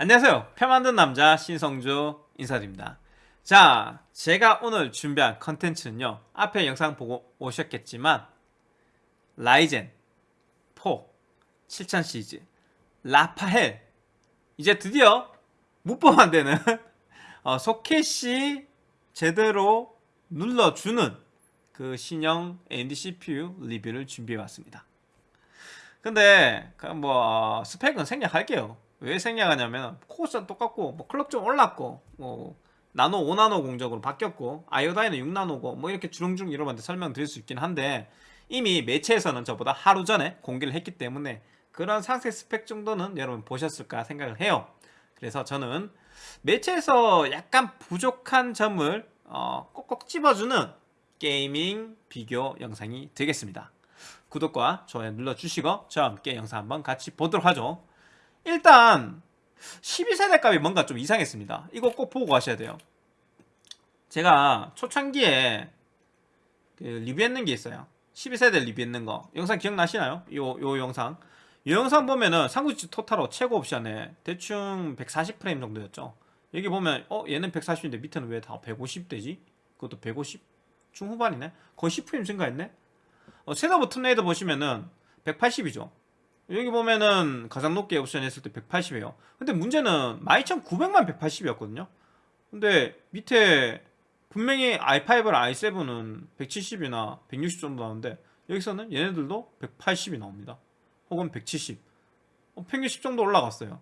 안녕하세요. 표 만든 남자 신성주 인사드립니다. 자 제가 오늘 준비한 컨텐츠는요. 앞에 영상 보고 오셨겠지만 라이젠 4 7000 시리즈 라파헬. 이제 드디어 무법 안 되는 어, 소켓이 제대로 눌러주는 그 신형 AMD CPU 리뷰를 준비해왔습니다. 근데 뭐 스펙은 생략할게요 왜 생략하냐면 코어는 똑같고 뭐 클럭 좀 올랐고 뭐 나노 5나노 공적으로 바뀌었고 아이오다이는 6나노고 뭐 이렇게 주렁주렁 여러분한테 설명드릴 수 있긴 한데 이미 매체에서는 저보다 하루 전에 공개를 했기 때문에 그런 상세 스펙 정도는 여러분 보셨을까 생각을 해요. 그래서 저는 매체에서 약간 부족한 점을 어, 꼭꼭 집어주는 게이밍 비교 영상이 되겠습니다. 구독과 좋아요 눌러주시고 저와 함께 영상 한번 같이 보도록 하죠 일단 12세대 값이 뭔가 좀 이상했습니다. 이거 꼭 보고 가셔야 돼요. 제가 초창기에 그 리뷰했는 게 있어요. 12세대 리뷰했는 거. 영상 기억나시나요? 요, 요 영상. 이 영상 보면은 상구치 토탈로 최고 옵션에 대충 140프레임 정도였죠. 여기 보면 어 얘는 140인데 밑에는 왜 다 150대지? 그것도 150 중후반이네? 거의 10프레임 증가했네? 어, 셋업 튼레이더 보시면은 180이죠 여기 보면은 가장 높게 옵션 했을 때 180이에요. 근데 문제는 12900만 180이었거든요. 근데 밑에 분명히 i5랑 i7은 170이나 160 정도 나오는데 여기서는 얘네들도 180이 나옵니다. 혹은 170 어, 평균 10 정도 올라갔어요.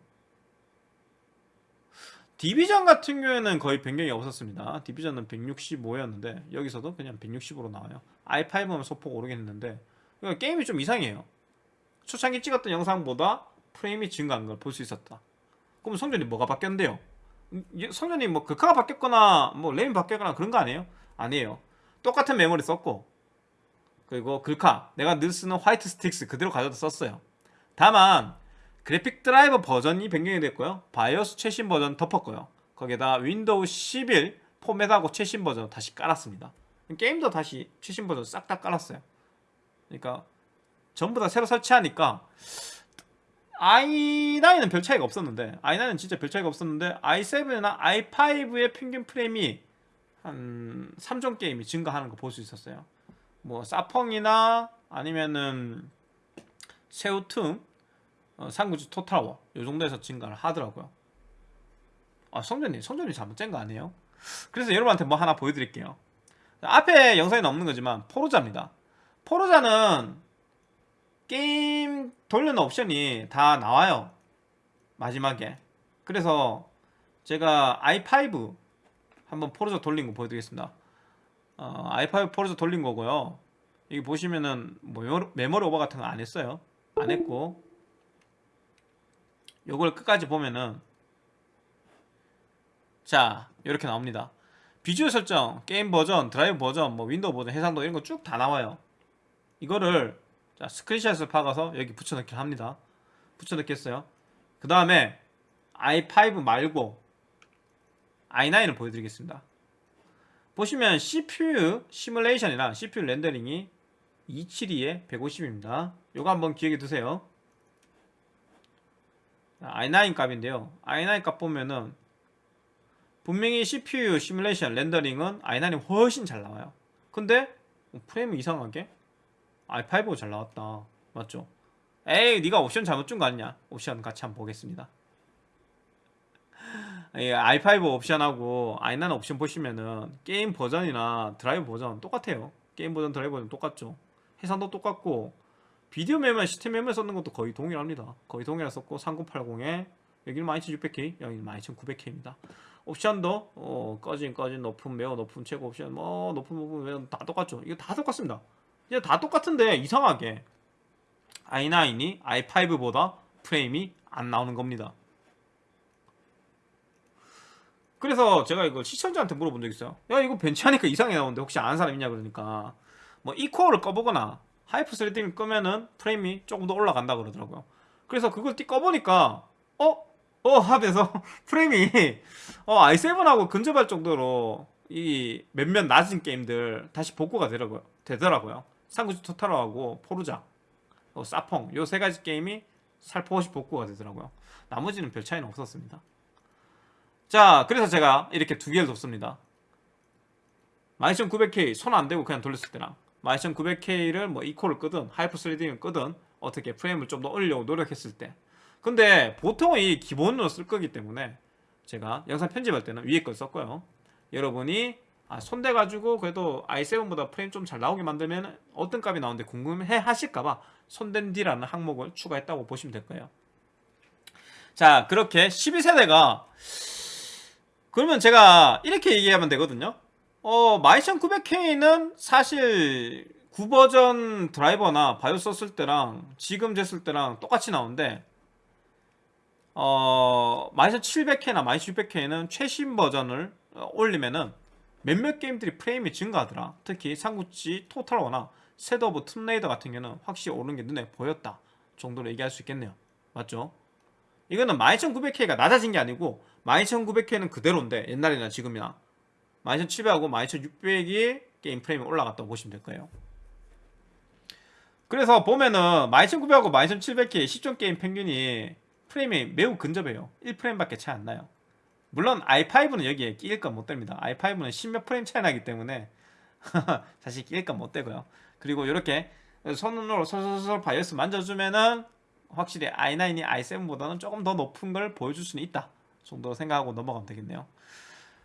디비전 같은 경우에는 거의 변경이 없었습니다. 디비전은 165였는데 여기서도 그냥 160으로 나와요. i5는 소폭 오르겠는데 그러니까 게임이 좀 이상해요 초창기 찍었던 영상보다 프레임이 증가한 걸 볼 수 있었다. 그럼 성전이 뭐가 바뀌었는데요? 음, 성전이 뭐 극화가 바뀌었거나 뭐 램이 바뀌었거나 그런 거 아니에요? 아니에요. 똑같은 메모리 썼고 그리고 글카 내가 늘 쓰는 화이트 스틱스 그대로 가져다 썼어요. 다만 그래픽 드라이버 버전이 변경이 됐고요. BIOS 최신 버전 덮었고요. 거기에다 윈도우 11 포맷하고 최신 버전 다시 깔았습니다. 게임도 다시 최신 버전 싹 다 깔았어요. 그러니까 전부 다 새로 설치하니까 i9은 별 차이가 없었는데 i9은 진짜 별 차이가 없었는데 i7이나 i5의 평균 프레임이 한 3종 게임이 증가하는 거 볼 수 있었어요. 뭐 사펑이나 아니면은 새우툼 어, 상구주 토탈워 요 정도에서 증가를 하더라고요. 아 성전님 성전님 잘못 짠거 아니에요? 그래서 여러분한테 뭐 하나 보여드릴게요. 앞에 영상에 없는 거지만 포르자입니다. 포르자는 게임 돌려는 옵션이 다 나와요. 마지막에. 그래서 제가 i5 한번 포르자 돌린 거 보여드리겠습니다. 어, i5 포르자 돌린 거고요. 여기 보시면은 뭐 메모리 오버 같은 거 안 했어요. 안 했고. 요걸 끝까지 보면은 자 이렇게 나옵니다. 비주얼 설정, 게임 버전, 드라이버 버전, 뭐 윈도우 버전, 해상도 이런 거 쭉 다 나와요. 이거를 자 스크린샷을 박아서 여기 붙여넣기 합니다. 붙여넣겠어요. 그 다음에 i5 말고 i9을 보여드리겠습니다. 보시면 CPU 시뮬레이션이나 CPU 렌더링이 272에 150입니다. 요거 한번 기억해 두세요. i9 값인데요. i9 값 보면은 분명히 CPU 시뮬레이션 렌더링은 i9이 훨씬 잘 나와요. 근데 프레임이 이상하게 i5가 잘 나왔다. 맞죠? 에이 네가 옵션 잘못 준 거 아니냐? 옵션 같이 한번 보겠습니다. i5 옵션하고 i9 옵션 보시면은 게임 버전이나 드라이버 버전 똑같아요. 게임 버전 드라이버 버전 똑같죠? 해상도 똑같고 비디오 메모리 시스템 메모리 썼는 것도 거의 동일합니다. 거의 동일하 썼고 3080에 여기는 12600K 여기는 12900K입니다. 옵션도 어, 꺼진 꺼진 높은 매우 높은 최고 옵션 뭐 높은 부분 매우 다 똑같죠? 이거 다 똑같습니다 이제 다 똑같은데 이상하게 i9이 i5보다 프레임이 안 나오는 겁니다 그래서 제가 이걸 시청자한테 물어본 적 있어요 야 이거 bench하니까 이상하게 나오는데 혹시 아는 사람 있냐 그러니까 뭐 E코어를 꺼보거나 hyper-threading을 끄면은 프레임이 조금 더 올라간다 그러더라고요 그래서 그걸 띠 꺼보니까 어? 어 하면서 프레임이 어 i7하고 근접할 정도로 이 몇몇 낮은 게임들 다시 복구가 되더라고요, 되더라고요. 삼국지 토탈워하고 포르자, 어, 사펑 요 세 가지 게임이 살포시 복구가 되더라고요. 나머지는 별 차이는 없었습니다. 자 그래서 제가 이렇게 두 개를 뒀습니다. 12900K 손 안 대고 그냥 돌렸을 때랑 12900K를 뭐 E코어를 끄든 hyper-threading을 끄든 어떻게 프레임을 좀 더 올리려고 노력했을 때. 근데 보통은 이 기본으로 쓸 거기 때문에 제가 영상 편집할 때는 위에 걸 썼고요. 여러분이 아, 손대가지고 그래도 i7보다 프레임 좀 잘 나오게 만들면 어떤 값이 나오는데 궁금해 하실까봐 손댄 D라는 항목을 추가했다고 보시면 될 거예요. 자 그렇게 12세대가 그러면 제가 이렇게 얘기하면 되거든요. 어 12900K는 사실 9버전 드라이버나 바이오 썼을 때랑 지금 됐을 때랑 똑같이 나오는데 어 12700K나 12600K는 최신 버전을 어, 올리면은 몇몇 게임들이 프레임이 증가하더라. 특히 삼국지 토탈워나 Shadow of Tomb Raider 같은 경우는 확실히 오른 게 눈에 보였다 정도로 얘기할 수 있겠네요. 맞죠? 이거는 12900K가 낮아진 게 아니고 12900K는 그대로인데 옛날이나 지금이나 12700하고 12600이 게임 프레임이 올라갔다고 보시면 될 거예요. 그래서 보면은 12900하고 12700K 시점 게임 평균이 프레임이 매우 근접해요. 1프레임밖에 차이 안 나요 물론 i5는 여기에 끼일 건 못 됩니다. i5는 10몇 프레임 차이 나기 때문에 사실 끼일 건 못 되고요. 그리고 이렇게 손으로 솔솔솔 바이오스 만져주면은 확실히 i9이 i7보다는 조금 더 높은 걸 보여줄 수는 있다 정도로 생각하고 넘어가면 되겠네요.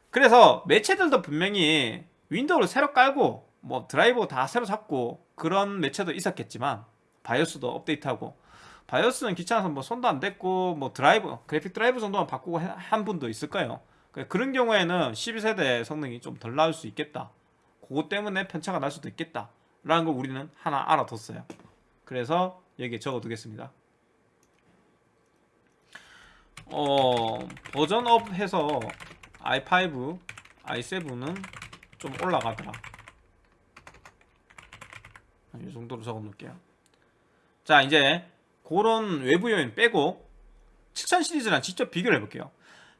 그래서 매체들도 분명히 윈도우를 새로 깔고 뭐 드라이버 다 새로 잡고 그런 매체도 있었겠지만 바이오스도 업데이트하고 바이오스는 귀찮아서 뭐 손도 안 댔고 뭐 드라이브 그래픽 드라이브 정도만 바꾸고 한 분도 있을 거예요. 그런 경우에는 12세대 성능이 좀 덜 나올 수 있겠다. 그것 때문에 편차가 날 수도 있겠다 라는 걸 우리는 하나 알아뒀어요. 그래서 여기에 적어두겠습니다. 어 버전업 해서 i5, i7은 좀 올라가더라. 이 정도로 적어 놓을게요. 자 이제 그런 외부 요인 빼고 7000 시리즈랑 직접 비교를 해볼게요.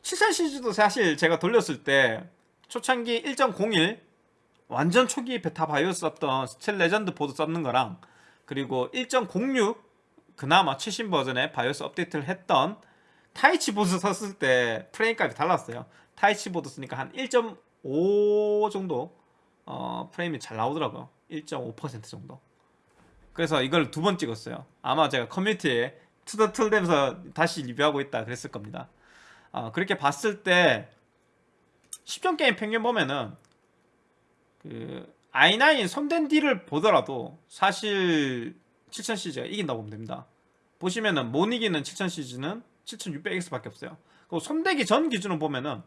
7000 시리즈도 사실 제가 돌렸을 때 초창기 1.01 완전 초기 베타 바이오스 썼던 Steel Legend 보드 썼는 거랑 그리고 1.06 그나마 최신 버전의 바이오스 업데이트를 했던 Taichi 보드 썼을 때 프레임 값이 달랐어요. Taichi 보드 쓰니까 한 1.5 정도 어, 프레임이 잘 나오더라고요. 1.5% 정도 그래서 이걸 두 번 찍었어요. 아마 제가 커뮤니티에 투덜투덜대면서 다시 리뷰하고 있다 그랬을 겁니다. 어, 그렇게 봤을 때 10종 게임 평균 보면은 그 i9 손댄 뒤를 보더라도 사실 7000 시리즈가 이긴다고 보면 됩니다. 보시면은 못 이기는 7000 시리즈는 7600X밖에 없어요. 그리고 손대기 전 기준으로 보면은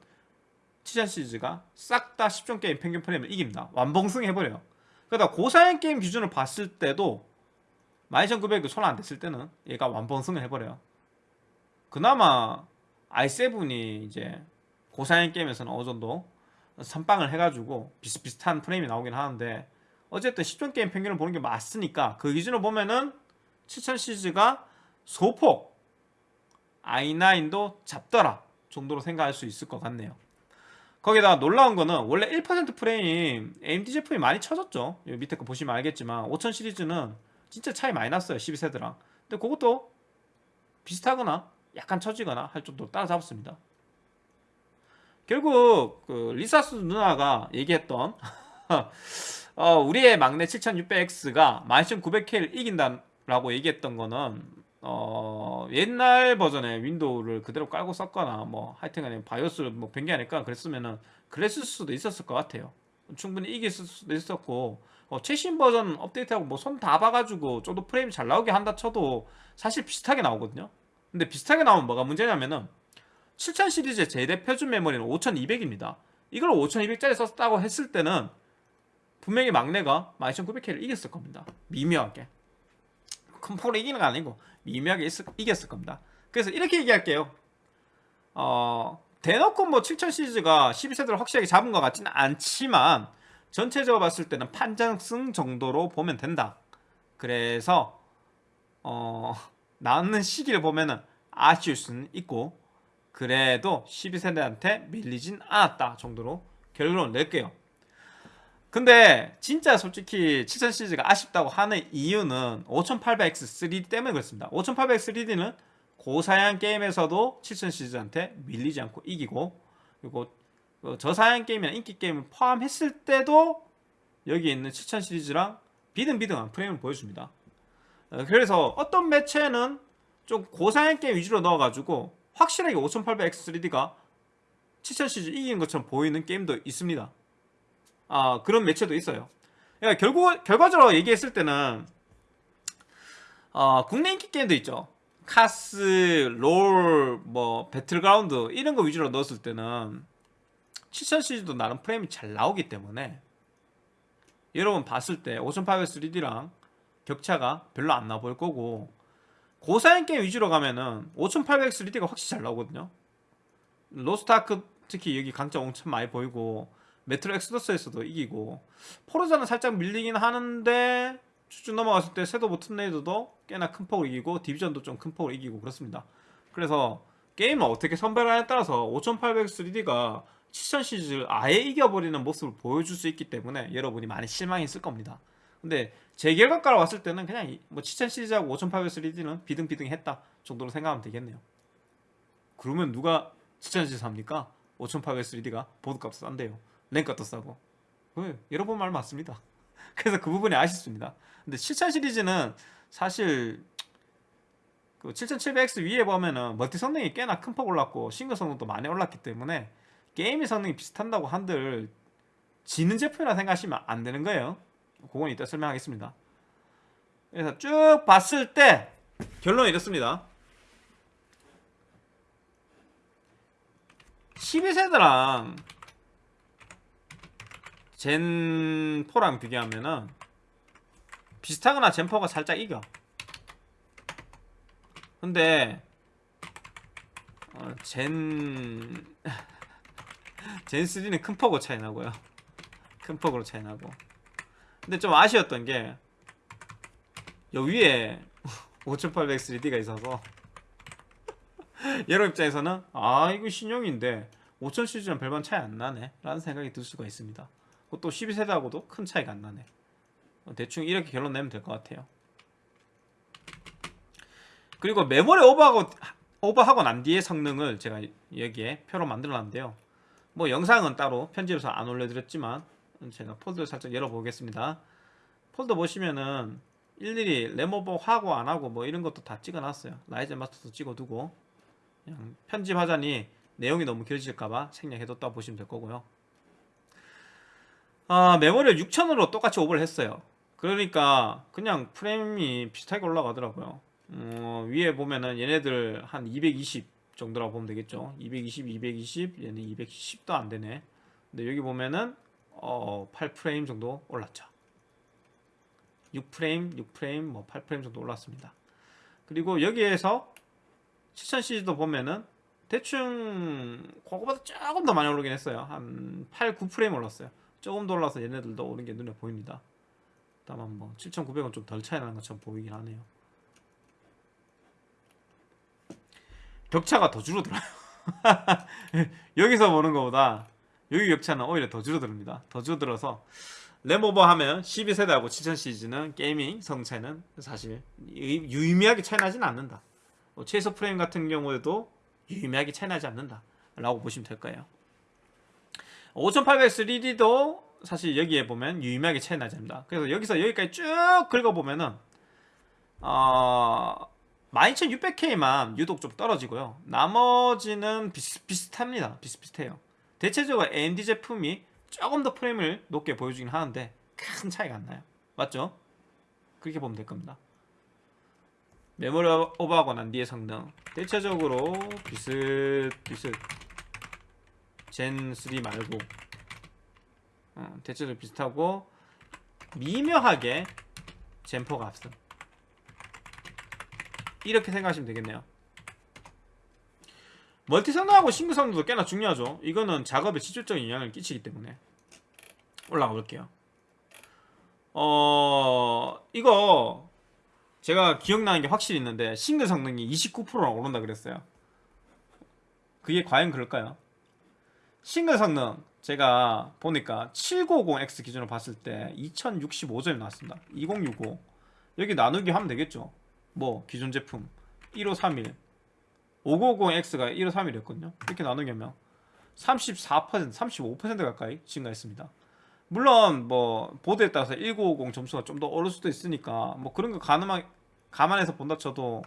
7000 시리즈가 싹 다 10종 게임 평균 프레임을 이깁니다. 완봉승 해버려요. 그러다 고사양 게임 기준으로 봤을 때도 12900이 손안 댔을 때는 얘가 완봉승을 해버려요. 그나마 i7이 이제 고사양 게임에서는 어느 정도 선빵을 해가지고 비슷비슷한 프레임이 나오긴 하는데 어쨌든 10점 게임 평균을 보는 게 맞으니까 그 기준으로 보면은 7000 시리즈가 소폭 i9도 잡더라 정도로 생각할 수 있을 것 같네요. 거기다가 놀라운 거는 원래 1% 프레임 AMD 제품이 많이 쳐졌죠. 밑에 거 보시면 알겠지만 5000 시리즈는 진짜 차이 많이 났어요 12세대랑. 근데 그것도 비슷하거나 약간 처지거나 할 정도로 따라잡았습니다. 결국 그 리사 수 누나가 얘기했던 어, 우리의 막내 7600X가 12900K를 이긴다라고 얘기했던 거는 어, 옛날 버전의 윈도우를 그대로 깔고 썼거나 뭐 하여튼간에 바이오스를 뭐 변기 하니까 그랬으면은 그랬을 수도 있었을 것 같아요 충분히 이길 수도 있었고 어, 최신 버전 업데이트하고 뭐 손 다 봐가지고 좀 더 프레임이 잘 나오게 한다 쳐도 사실 비슷하게 나오거든요. 근데 비슷하게 나오면 뭐가 문제냐면은 7000 시리즈의 최대 표준 메모리는 5200입니다. 이걸 5200짜리 썼다고 했을 때는 분명히 막내가 12900K를 이겼을 겁니다. 미묘하게. 큰 폭으로 이기는 건 아니고 미묘하게 있, 이겼을 겁니다. 그래서 이렇게 얘기할게요. 어, 대놓고 뭐 7000 시리즈가 12세대를 확실하게 잡은 것 같지는 않지만 전체적으로 봤을 때는 판정승 정도로 보면 된다 그래서 어, 나오는 시기를 보면은 아쉬울 수는 있고 그래도 12세대한테 밀리진 않았다 정도로 결론을 낼게요 근데 진짜 솔직히 7000 시리즈가 아쉽다고 하는 이유는 5800X 3D 때문에 그렇습니다. 5800X 3D는 고사양 게임에서도 7000 시리즈한테 밀리지 않고 이기고 그리고 그 저사양 게임이나 인기 게임을 포함했을 때도 여기 있는 7000 시리즈랑 비등비등한 프레임을 보여줍니다. 어, 그래서 어떤 매체는 좀 고사양 게임 위주로 넣어가지고 확실하게 5800X 3D가 7000 시리즈 이긴 것처럼 보이는 게임도 있습니다. 아 그런 매체도 있어요. 그러니까 결국 결과적으로 얘기했을 때는 어, 국내 인기 게임도 있죠. 카스, 롤, 뭐 배틀그라운드 이런 거 위주로 넣었을 때는 7000 시리즈도 나름 프레임이 잘 나오기 때문에 여러분 봤을 때 5800 3D랑 격차가 별로 안 나 보일 거고 고사양 게임 위주로 가면은 5800 3D가 확실히 잘 나오거든요. 로스트아크 특히 여기 강점 엄청 많이 보이고 Metro Exodus에서도 이기고 포르자는 살짝 밀리긴 하는데 쭉쭉 넘어갔을 때 섀도우 튼레이드도 꽤나 큰 폭으로 이기고 디비전도 좀 큰 폭으로 이기고 그렇습니다. 그래서 게임을 어떻게 선별하냐에 따라서 5800 3D가 7000 시리즈를 아예 이겨버리는 모습을 보여줄 수 있기 때문에 여러분이 많이 실망했을 겁니다. 근데 제 결과가로 왔을 때는 그냥 이- 뭐7000 시리즈하고 5800 3D는 비등비등했다 정도로 생각하면 되겠네요. 그러면 누가 7000 시리즈 삽니까? 5800 3D가 보드값도 싼데요. 랭값도 싸고. 그 여러분 말 맞습니다. 그래서 그 부분이 아쉽습니다. 근데 7000 시리즈는 사실 그 7700X 위에 보면은 멀티 성능이 꽤나 큰 폭 올랐고 싱글 성능도 많이 올랐기 때문에 게임의 성능이 비슷한다고 한들 지는 제품이라 생각하시면 안 되는 거예요. 그건 이따 설명하겠습니다. 그래서 쭉 봤을 때 결론이 이렇습니다. 12세대랑 젠4랑 비교하면은 비슷하거나 젠4가 살짝 이겨. 근데 어, 젠... 젠3는 큰 폭으로 차이 나고요. 큰 폭으로 차이 나고. 근데 좀 아쉬웠던 게, 여 위에 5800 3D가 있어서, 여러분 입장에서는, 아, 이거 신형인데, 5000 시리즈랑 별반 차이 안 나네. 라는 생각이 들 수가 있습니다. 그것도 12세대하고도 큰 차이가 안 나네. 어, 대충 이렇게 결론 내면 될 것 같아요. 그리고 메모리 오버하고, 오버하고 난 뒤의 성능을 제가 여기에 표로 만들어 놨는데요. 뭐 영상은 따로 편집해서 안 올려드렸지만 제가 폴더를 살짝 열어보겠습니다. 폴더 보시면은 일일이 램오버 하고 안 하고 뭐 이런 것도 다 찍어놨어요. 라이젠 마스터도 찍어두고 편집하자니 내용이 너무 길어질까봐 생략해뒀다 보시면 될 거고요. 아, 메모리를 6000으로 똑같이 오버를 했어요. 그러니까 그냥 프레임이 비슷하게 올라가더라고요. 어, 위에 보면은 얘네들 한 220 정도라고 보면 되겠죠. 220, 220, 얘는 210도 안 되네. 근데 여기 보면은 어, 8프레임 정도 올랐죠. 6프레임, 6프레임, 뭐 8프레임 정도 올랐습니다. 그리고 여기에서 7000 시리즈도 보면은 대충 그거보다 조금 더 많이 오르긴 했어요. 한 8, 9프레임 올랐어요. 조금 더 올라서 얘네들도 오른 게 눈에 보입니다. 다만 뭐 7,900원 좀 덜 차이 나는 것처럼 보이긴 하네요. 격차가 더 줄어들어요. 여기서 보는 것보다 여기 격차는 오히려 더 줄어듭니다. 더 줄어들어서 램오버 하면 12세대하고 7000 시리즈는 게이밍 성차는 사실 유- 유의미하게 차이 나진 않는다. 뭐 최소 프레임 같은 경우에도 유의미하게 차이 나지 않는다. 라고 보시면 될 거예요. 5800 3D도 사실 여기에 보면 유의미하게 차이 나지 않는다. 그래서 여기서 여기까지 쭉 긁어보면은 어, 12600K만 유독 좀 떨어지고요. 나머지는 비슷비슷합니다. 비슷비슷해요. 대체적으로 AMD 제품이 조금 더 프레임을 높게 보여주긴 하는데 큰 차이가 안 나요. 맞죠? 그렇게 보면 될 겁니다. 메모리 오버하고 난 뒤의 성능 대체적으로 비슷비슷 젠3 말고 어, 대체적으로 비슷하고 미묘하게 젠4가 앞서 이렇게 생각하시면 되겠네요. 멀티 성능하고 싱글 성능도 꽤나 중요하죠. 이거는 작업에 직접적인 영향을 끼치기 때문에 올라가 볼게요. 어 이거 제가 기억나는 게 확실히 있는데 싱글 성능이 29%나 오른다 그랬어요. 그게 과연 그럴까요? 싱글 성능 제가 보니까 7950X 기준으로 봤을 때 2065점이 나왔습니다. 2065 여기 나누기 하면 되겠죠? 뭐 기존 제품 1531 5950X가 1531이었거든요. 이렇게 나누기 하면 34% 35% 가까이 증가했습니다. 물론 뭐 보드에 따라서 1950 점수가 좀더 오를 수도 있으니까 뭐 그런 거 가늠하, 감안해서 본다 쳐도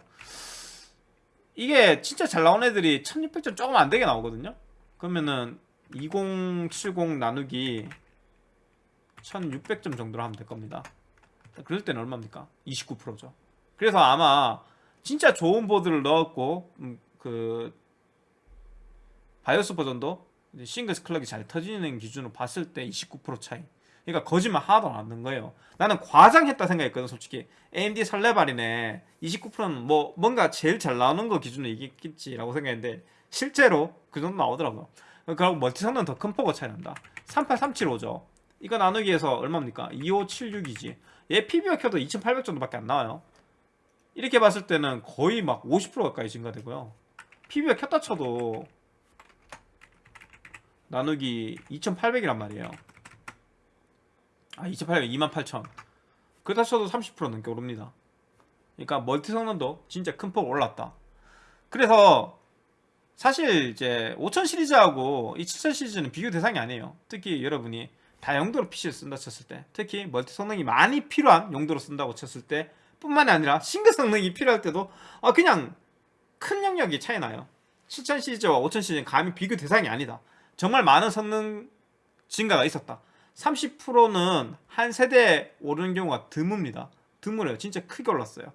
이게 진짜 잘 나온 애들이 1600점 조금 안 되게 나오거든요. 그러면은 2070 나누기 1600점 정도로 하면 될 겁니다. 그럴 때는 얼마입니까? 29%죠. 그래서 아마 진짜 좋은 보드를 넣었고 음, 그 바이오스 버전도 싱글스 클럭이 잘 터지는 기준으로 봤을 때 29% 차이. 그러니까 거짓말 하나도 안 하는 거예요. 나는 과장했다 생각했거든 솔직히. AMD 설레발이네. 29%는 뭐 뭔가 제일 잘 나오는 거 기준으로 얘기했겠지라고 생각했는데 실제로 그 정도 나오더라고요 그리고 멀티 성능 더큰 폭으로 차이 납니다 38375죠. 이거 나누기 해서 얼마입니까? 2576이지. 얘 PBO 켜도 2800 정도밖에 안 나와요. 이렇게 봤을 때는 거의 막 50% 가까이 증가되고요. PBO 켰다 쳐도 나누기 2800이란 말이에요. 아 2800, 28000 그러다 쳐도 30% 넘게 오릅니다. 그러니까 멀티 성능도 진짜 큰 폭 올랐다. 그래서 사실 이제 5000 시리즈하고 이 7000 시리즈는 비교 대상이 아니에요. 특히 여러분이 다용도로 PC를 쓴다 쳤을 때 특히 멀티 성능이 많이 필요한 용도로 쓴다고 쳤을 때 뿐만이 아니라 싱글 성능이 필요할 때도 아 그냥 큰 영역이 차이 나요. 7000 시리즈와 5000 시리즈는 감히 비교 대상이 아니다. 정말 많은 성능 증가가 있었다. 30%는 한 세대 오르는 경우가 드뭅니다. 드물어요. 진짜 크게 올랐어요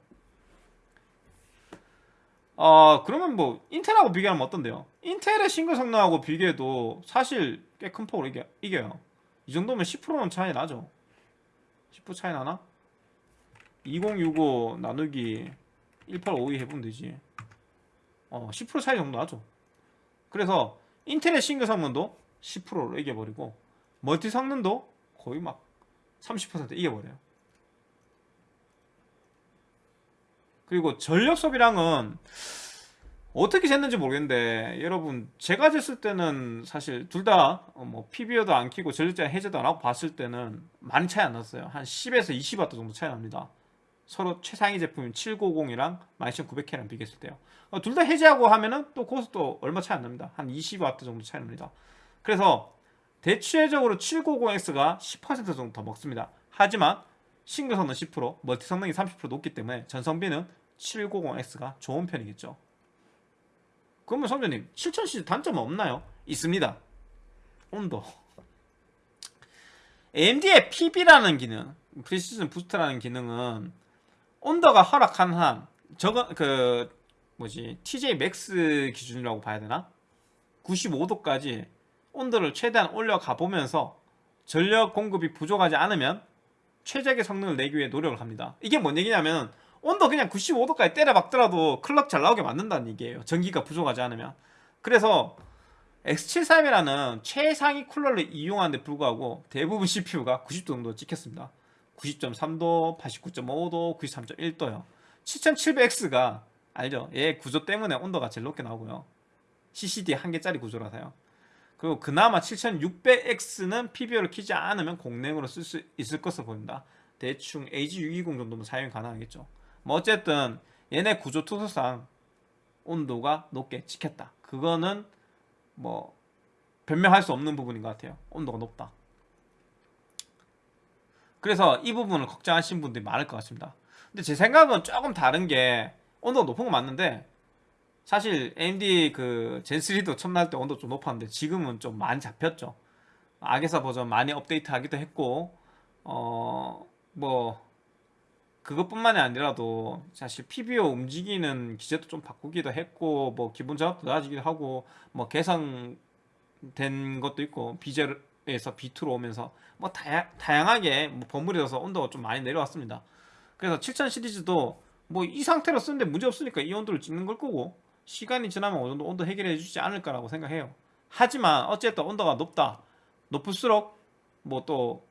어 그러면 뭐 인텔하고 비교하면 어떤데요? 인텔의 싱글 성능하고 비교해도 사실 꽤 큰 폭으로 이겨, 이겨요. 이 정도면 10%는 차이 나죠. 10% 차이 나나? 2065 나누기 1852 해보면 되지. 어, 10% 차이 정도 나죠. 그래서 인텔의 싱글 성능도 10%로 이겨버리고 멀티 성능도 거의 막 30% 이겨버려요 그리고 전력 소비량은 어떻게 쟀는지 모르겠는데 여러분 제가 쟀을 때는 사실 둘 다 뭐 PBO도 안 키고 전력제 해제도 안 하고 봤을 때는 많이 차이 안 났어요. 한 10에서 20W 정도 차이 납니다. 서로 최상위 제품인 790이랑 12900K랑 비교했을 때요. 어, 둘다 해제하고 하면은 또또 얼마 차이 안 납니다. 한 20W 정도 차이 납니다. 그래서 대체적으로 790X가 10% 정도 더 먹습니다. 하지만 싱글 성능 10% 멀티 성능이 30% 높기 때문에 전성비는 790X가 좋은 편이겠죠 그러면 성전님 7000cc 단점 없나요? 있습니다 온도 AMD의 PB라는 기능 Precision Boost라는 기능은 온도가 허락한 한 저거 그 뭐지 TJ Max 기준이라고 봐야 되나? 95도까지 온도를 최대한 올려가 보면서 전력 공급이 부족하지 않으면 최적의 성능을 내기 위해 노력을 합니다 이게 뭔 얘기냐면 온도 그냥 95도까지 때려 박더라도 클럭 잘 나오게 만든다는 얘기예요. 전기가 부족하지 않으면. 그래서 X731이라는 최상위 쿨러를 이용하는데 불구하고 대부분 CPU가 90도 정도 찍혔습니다. 90.3도, 89.5도, 93.1도요. 7700X가 알죠? 얘 구조 때문에 온도가 제일 높게 나오고요. CCD 한 개짜리 구조라서요. 그리고 그나마 7600X는 PBO를 키지 않으면 공랭으로 쓸 수 있을 것으로 보입니다. 대충 AG620 정도면 사용이 가능하겠죠 뭐 어쨌든 얘네 구조 특성상 온도가 높게 찍혔다. 그거는 뭐 변명할 수 없는 부분인 것 같아요. 온도가 높다. 그래서 이 부분을 걱정하시는 분들이 많을 것 같습니다. 근데 제 생각은 조금 다른 게 온도가 높은 건 맞는데 사실 AMD 그 젠3도 처음 나올 때 온도 좀 높았는데 지금은 좀 많이 잡혔죠. 악에사 버전 많이 업데이트 하기도 했고 어 뭐 그것뿐만이 아니라도 사실 PBO 움직이는 기제도 좀 바꾸기도 했고 뭐 기본 작업도 나아지기도 하고 뭐 개선된 것도 있고 비제에서 B2로 오면서 뭐 다야, 다양하게 뭐 버무려서 온도가 좀 많이 내려왔습니다. 그래서 7000 시리즈도 뭐 이 상태로 쓰는데 문제 없으니까 이 온도를 찍는 걸 거고 시간이 지나면 어느 정도 온도 해결해 주지 않을까라고 생각해요. 하지만 어쨌든 온도가 높다. 높을수록 뭐또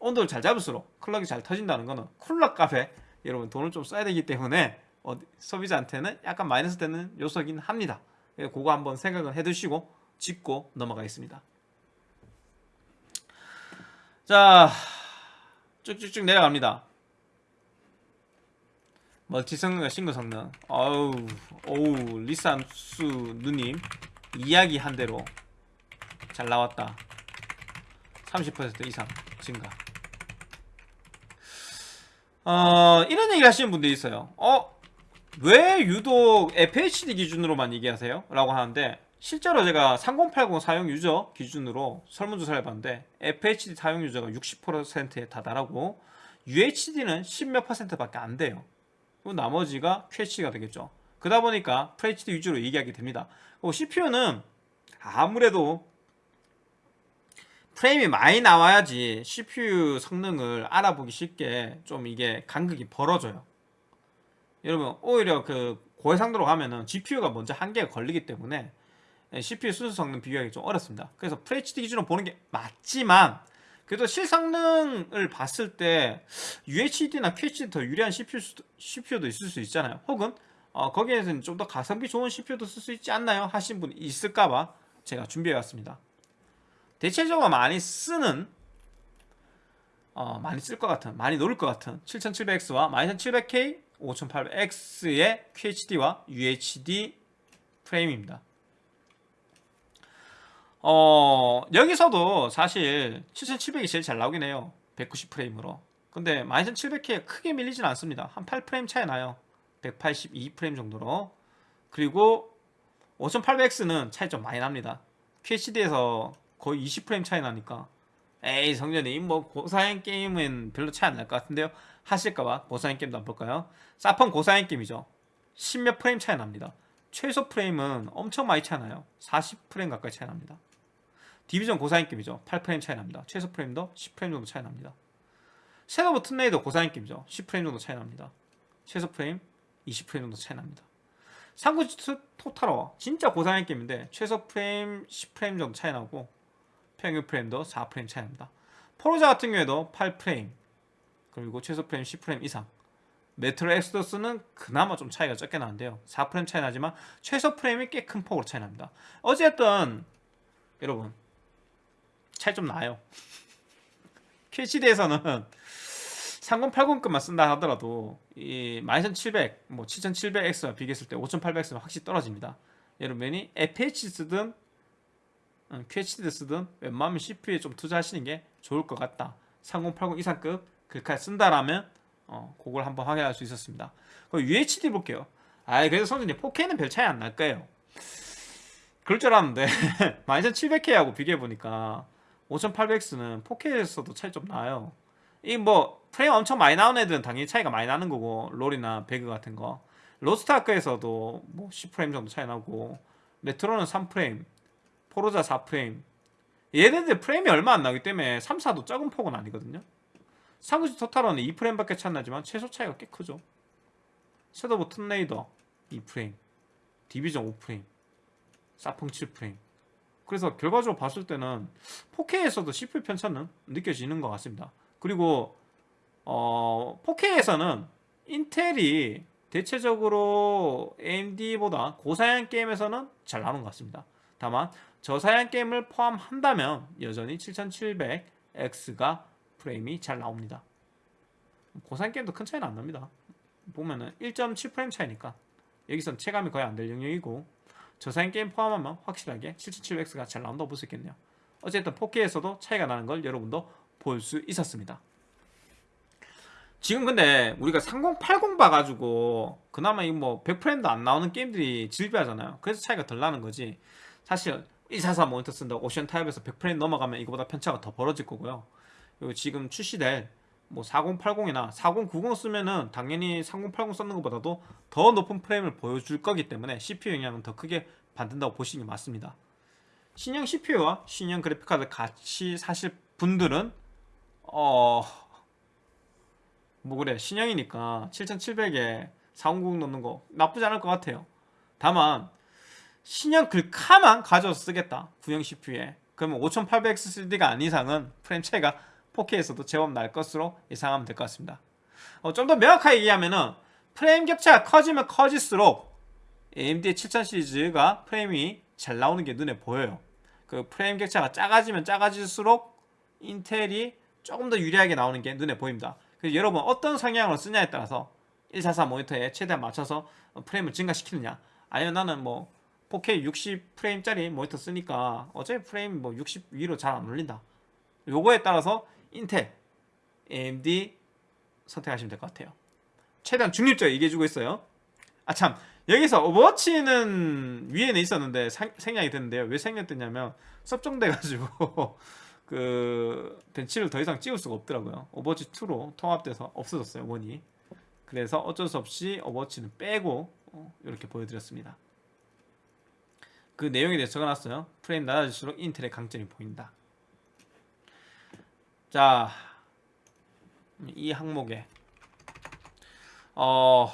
온도를 잘 잡을수록 클럭이 잘 터진다는 거는 쿨러 값에 여러분 돈을 좀 써야 되기 때문에 어, 소비자한테는 약간 마이너스 되는 요소긴 합니다 그거 한번 생각을 해 두시고 짚고 넘어가겠습니다. 자, 쭉쭉쭉 내려갑니다. 멀티 성능과 싱글 성능. 어우, 오우, 리산수 누님 이야기 한 대로 잘 나왔다. 30% 이상 증가. 어, 이런 얘기 하시는 분들이 있어요. 어, 왜 유독 FHD 기준으로만 얘기하세요? 라고 하는데 실제로 제가 3080 사용 유저 기준으로 설문조사를 해봤는데 FHD 사용 유저가 60%에 다달하고 UHD는 10몇 퍼센트밖에 안 돼요. 그리고 나머지가 QHD가 되겠죠. 그러다 보니까 FHD 위주로 얘기하게 됩니다. 그리고 CPU는 아무래도 프레임이 많이 나와야지 CPU 성능을 알아보기 쉽게 좀 이게 간극이 벌어져요. 여러분 오히려 그 고해상도로 가면은 GPU가 먼저 한계가 걸리기 때문에 CPU 순수 성능 비교하기 좀 어렵습니다. 그래서 FHD 기준으로 보는 게 맞지만 그래도 실성능을 봤을 때 UHD나 QHD 더 유리한 CPU, CPU도 있을 수 있잖아요. 혹은 어, 거기에서는 좀 더 가성비 좋은 CPU도 쓸 수 있지 않나요? 하신 분이 있을까봐 제가 준비해왔습니다. 대체적으로 많이 쓰는 어, 많이 쓸 것 같은 많이 노릴 것 같은 7700X와 12700K 5800X의 QHD와 UHD 프레임입니다. 어, 여기서도 사실 7700이 제일 잘 나오긴 해요. 190프레임으로. 근데 12700K가 크게 밀리진 않습니다. 한 8프레임 차이 나요. 182프레임 정도로. 그리고 5800X는 차이 좀 많이 납니다. QHD에서 거의 20프레임 차이 나니까. 에이 성전님 뭐 고사양 게임은 별로 차이 안 날 것 같은데요. 하실까봐 고사양 게임도 안 볼까요? 사펑 고사양 게임이죠. 10몇 프레임 차이 납니다. 최소 프레임은 엄청 많이 차이 나요. 40프레임 가까이 차이 납니다. Division 고사양 게임이죠. 8프레임 차이 납니다. 최소 프레임도 10프레임 정도 차이 납니다. Shadow Tomb Raider 고사양 게임이죠. 10프레임 정도 차이 납니다. 최소 프레임 20프레임 정도 차이 납니다. 삼국지 Total War 진짜 고사양 게임인데 최소 프레임 10프레임 정도 차이 나고 평균 프레임도 4프레임 차이납니다. Forza 같은 경우에도 8프레임 그리고 최소 프레임 10프레임 이상. Metro Exodus는 그나마 좀 차이가 적게 나는데요. 4프레임 차이 나지만 최소 프레임이 꽤 큰 폭으로 차이 납니다. 어쨌든 여러분 차이 좀 나요. QHD에서는 3080급만 쓴다 하더라도 이 12700, 뭐 7700X와 비교했을 때 5800X는 확실히 떨어집니다. 여러분이 FH 쓰든 QHD 쓰든 웬만하면 CPU에 좀 투자하시는 게 좋을 것 같다. 3080 이상급 글카 쓴다라면 어, 그걸 한번 확인할 수 있었습니다. 그리고 UHD 볼게요. 아 그래서 선생님 4K는 별 차이 안 날 거예요. 그럴 줄 알았는데 12700K하고 비교해보니까 5800X는 4K에서도 차이 좀 나요. 이 뭐 프레임 엄청 많이 나오는 애들은 당연히 차이가 많이 나는 거고 롤이나 배그 같은 거. 로스트아크에서도 뭐 10프레임 정도 차이 나고 메트로는 3프레임 포르자 4프레임. 얘네들 프레임이 얼마 안 나기 때문에 3, 4도 작은 폭은 아니거든요. 상구지 토탈은 2프레임밖에 차이 나지만 최소 차이가 꽤 크죠. 섀도우 튼레이더 2프레임 디비전 5프레임 사펑 7프레임. 그래서 결과적으로 봤을 때는 4K에서도 CPU 편차는 느껴지는 것 같습니다. 그리고 어, 4K에서는 인텔이 대체적으로 AMD보다 고사양 게임에서는 잘 나오는 것 같습니다. 다만 저사양 게임을 포함한다면 여전히 7700X가 프레임이 잘 나옵니다. 고사양 게임도 큰 차이는 안 납니다. 보면은 1.7프레임 차이니까 여기선 체감이 거의 안 될 영역이고 저사양 게임 포함하면 확실하게 7700X가 잘 나온다고 볼 수 있겠네요. 어쨌든 4K에서도 차이가 나는 걸 여러분도 볼 수 있었습니다. 지금 근데 우리가 3080 봐가지고 그나마 이거 뭐 100프레임도 안 나오는 게임들이 질비하잖아요. 그래서 차이가 덜 나는 거지. 사실 144 모니터 쓴다 오션 타입에서 100프레임 넘어가면 이거보다 편차가 더 벌어질 거고요. 그리고 지금 출시될 뭐 4080이나 4090 쓰면은 당연히 3080 썼는 것보다도 더 높은 프레임을 보여줄 거기 때문에 CPU 영향은 더 크게 받는다고 보시는 게 맞습니다. 신형 CPU와 신형 그래픽카드 같이 사실 분들은 어... 뭐 그래 신형이니까 7700에 4090 넣는 거 나쁘지 않을 것 같아요. 다만 신형 글카만 가져서 쓰겠다. 구형 CPU에. 그러면 5800XCD가 아닌 이상은 프레임 차이가 4K에서도 제법 날 것으로 예상하면 될 것 같습니다. 어, 좀 더 명확하게 얘기하면 은 프레임 격차가 커지면 커질수록 AMD의 7000 시리즈가 프레임이 잘 나오는 게 눈에 보여요. 그 프레임 격차가 작아지면 작아질수록 인텔이 조금 더 유리하게 나오는 게 눈에 보입니다. 그래서 여러분 어떤 성향으로 쓰냐에 따라서 144 모니터에 최대한 맞춰서 프레임을 증가시키느냐. 아니면 나는 뭐 4K 60 프레임짜리 모니터 쓰니까 어차피 프레임 뭐 60 위로 잘 안 올린다. 요거에 따라서 인텔, AMD 선택하시면 될 것 같아요. 최대한 중립적으로 얘기해주고 있어요. 아참 여기서 오버워치는 위에는 있었는데 상- 생략이 됐는데요. 왜 생략됐냐면 섭종돼가지고 그 벤치를 더 이상 찍을 수가 없더라고요. 오버워치 2로 통합돼서 없어졌어요 one이. 그래서 어쩔 수 없이 오버워치는 빼고 어, 이렇게 보여드렸습니다. 그 내용에 대해서 적어놨어요. 프레임 낮아질수록 인텔의 강점이 보인다. 자, 이 항목에 어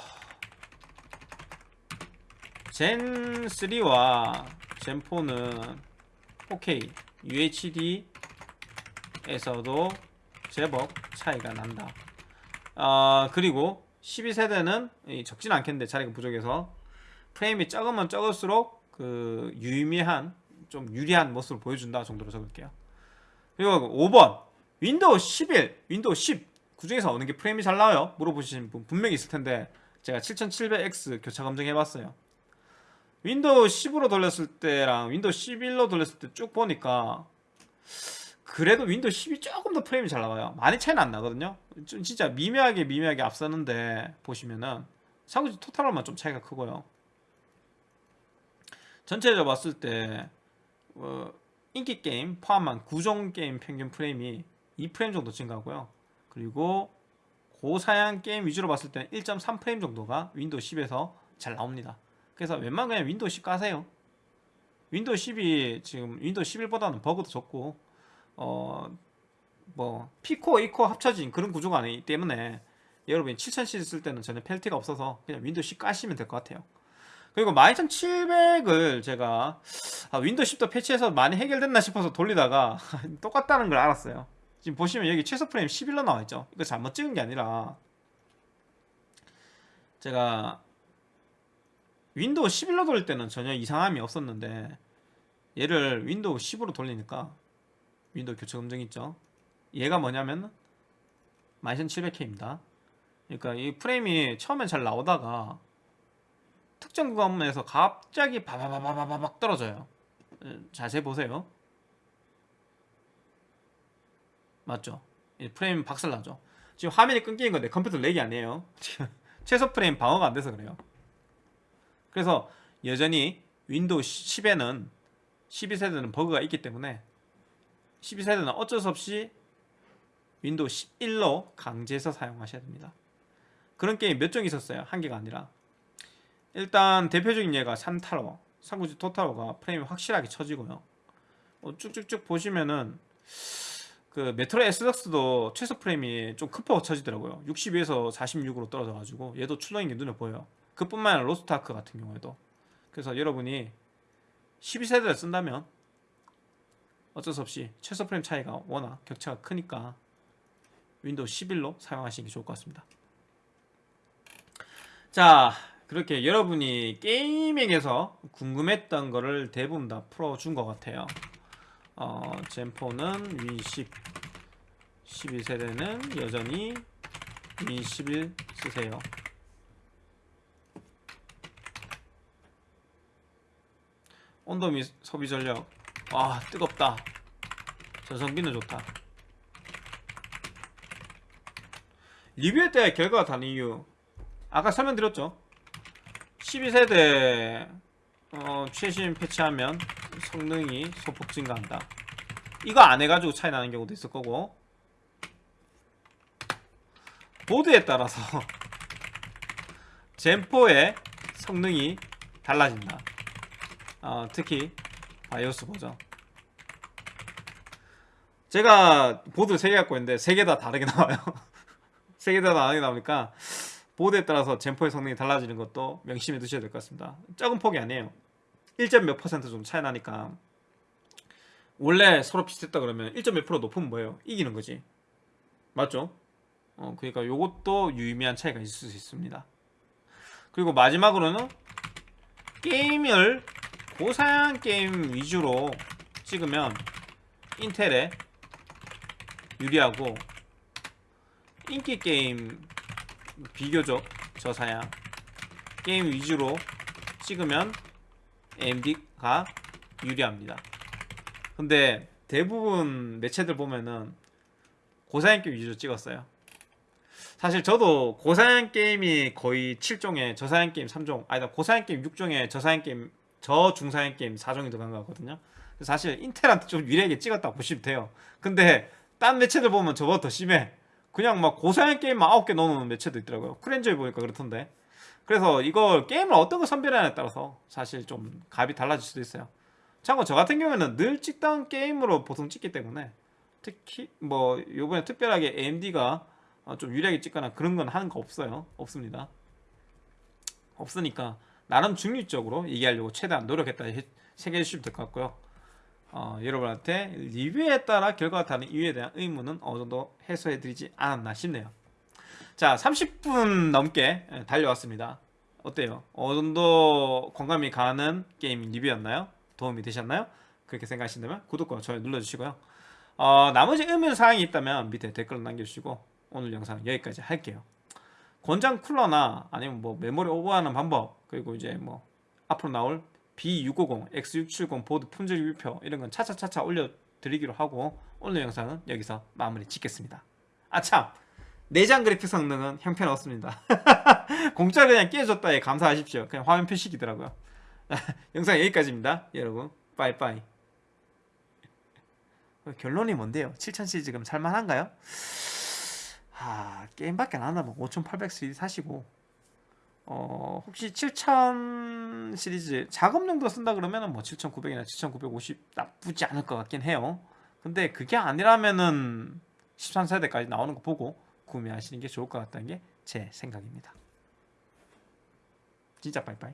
Zen 3와 Zen 4는 4K UHD에서도 제법 차이가 난다. 아 그리고 12세대는 적진 않겠는데 자리가 부족해서 프레임이 적으면 적을수록 그 유의미한 좀 유리한 모습을 보여준다 정도로 적을게요. 그리고 5번 윈도우 11, 윈도우 10 그중에서 어느 게 프레임이 잘 나와요? 물어보시는 분 분명히 있을 텐데 제가 7700X 교차 검증해봤어요. 윈도우 10으로 돌렸을 때랑 윈도우 11로 돌렸을 때 쭉 보니까 그래도 윈도우 10이 조금 더 프레임이 잘 나와요. 많이 차이는 안 나거든요. 좀 진짜 미묘하게 미묘하게 앞서는데 보시면은 삼국지 Total War만 좀 차이가 크고요. 전체적으로 봤을 때 어, 인기 게임 포함한 구종 게임 평균 프레임이 2프레임 정도 증가하고요. 그리고 고사양 게임 위주로 봤을 때는 1.3프레임 정도가 윈도우 10에서 잘 나옵니다. 그래서 웬만하면 그냥 윈도우 10 까세요. 윈도우 10이 지금 윈도우 11보다는 버그도 적고 어 뭐 P코어, E코어 합쳐진 그런 구조가 아니기 때문에 여러분이 7000쓸 때는 전혀 페널티가 없어서 그냥 윈도우 10 까시면 될 것 같아요. 그리고 12700을 제가 아, 윈도우 10도 패치해서 많이 해결됐나 싶어서 돌리다가 똑같다는 걸 알았어요. 지금 보시면 여기 최소 프레임 11로 나와 있죠. 이거 잘못 찍은 게 아니라 제가 윈도우 11로 돌릴 때는 전혀 이상함이 없었는데 얘를 윈도우 10으로 돌리니까 윈도우 교체 검증 있죠. 얘가 뭐냐면 12700K입니다. 그러니까 이 프레임이 처음엔 잘 나오다가 특정 구간에서 갑자기 바바바바바박 떨어져요. 자세히 보세요. 맞죠? 이 프레임 박살나죠. 지금 화면이 끊기는 건데 컴퓨터 lag이 아니에요. 최소 프레임 방어가 안 돼서 그래요. 그래서 여전히 윈도우 10에는 12세대는 버그가 있기 때문에 12세대는 어쩔 수 없이 윈도우 11로 강제해서 사용하셔야 됩니다. 그런 게임 몇 종 있었어요. 한 개가 아니라. 일단 대표적인 예가 삼탈워, 삼국지 Total War가 프레임이 확실하게 쳐지고요. 어, 쭉쭉쭉 보시면은 그 Metro Exodus도 최소 프레임이 좀 크게 쳐지더라고요. 62에서 46으로 떨어져가지고 얘도 출렁인 게 눈에 보여요. 그뿐만 아니라 로스트아크 같은 경우에도. 그래서 여러분이 12세대를 쓴다면 어쩔 수 없이 최소 프레임 차이가 워낙 격차가 크니까 윈도우 11로 사용하시는 게 좋을 것 같습니다. 자, 그렇게 여러분이 gaming에서 궁금했던 거를 대부분 다 풀어준 것 같아요. 어, 젠4는 윈10 12세대는 여전히 윈11 쓰세요. 온도 및 소비 전력. 와 뜨겁다. 전성비는 좋다. 리뷰할 때 결과가 다른 이유. 아까 설명드렸죠 12세대 어, 최신 패치하면 성능이 소폭 증가한다. 이거 안 해가지고 차이 나는 경우도 있을 거고. 보드에 따라서 젠4의 성능이 달라진다. 어, 특히 바이오스 버전. 제가 보드 3개 갖고 있는데 3개 다 다르게 나와요. 3개 다 다르게 나오니까 보드에 따라서 젠포의 성능이 달라지는 것도 명심해 두셔야 될 것 같습니다. 적은 폭이 아니에요. 1점 몇 퍼센트 좀 차이 나니까. 원래 서로 비슷했다 그러면 1점 몇 프로 높으면 뭐예요? 이기는 거지. 맞죠? 어, 그러니까 요것도 유의미한 차이가 있을 수 있습니다. 그리고 마지막으로는 게임을 고사양 게임 위주로 찍으면 인텔에 유리하고 인기 게임 비교적 저사양 게임 위주로 찍으면 AMD가 유리합니다. 근데 대부분 매체들 보면은 고사양 게임 위주로 찍었어요. 사실 저도 고사양 게임이 거의 7종에 저사양 게임 3종 아니다 고사양 게임 6종에 저사양 게임 저중사양 게임 4종이 들어간 거거든요. 그래서 사실 인텔한테 좀 유리하게 찍었다고 보시면 돼요. 근데 딴 매체들 보면 저보다 더 심해. 그냥 막 고사양 게임만 9개 넣어놓는 매체도 있더라고요. 크렌저에 보니까 그렇던데. 그래서 이걸 게임을 어떤 걸 선별하냐에 따라서 사실 좀 값이 달라질 수도 있어요. 참고 저 같은 경우에는 늘 찍던 게임으로 보통 찍기 때문에 특히 뭐 요번에 특별하게 AMD가 어, 좀 유리하게 찍거나 그런 건 하는 거 없어요. 없습니다. 없으니까 나름 중립적으로 얘기하려고 최대한 노력했다 생각해 주시면 될 것 같고요. 어, 여러분한테 리뷰에 따라 결과가 다른 이유에 대한 의문은 어느 정도 해소해 드리지 않았나 싶네요. 자, 30분 넘게 예, 달려왔습니다. 어때요? 어느 정도 공감이 가는 게임 리뷰였나요? 도움이 되셨나요? 그렇게 생각하신다면 구독과 좋아요 눌러주시고요. 어, 나머지 의문 사항이 있다면 밑에 댓글로 남겨주시고 오늘 영상 여기까지 할게요. 권장 쿨러나 아니면 뭐 메모리 오버하는 방법 그리고 이제 뭐 앞으로 나올 B650, X670 보드 품질 리뷰표 이런 건 차차차차 올려드리기로 하고 오늘 영상은 여기서 마무리 짓겠습니다. 아참 내장 그래픽 성능은 형편없습니다. 공짜로 그냥 끼워줬다에 감사하십시오. 그냥 화면 표식이더라고요. 영상 여기까지입니다. 여러분 빠이빠이 결론이 뭔데요? 7000 지금 살만한가요? 아 게임밖에 안 한다면 5800 시리즈 사시고 어 혹시 7000 시리즈 작업용도 쓴다 그러면은 뭐 7900이나 7950 나쁘지 않을 것 같긴 해요. 근데 그게 아니라면은 13세대까지 나오는 거 보고 구매하시는 게 좋을 것 같다는 게 제 생각입니다. 진짜 빠이빠이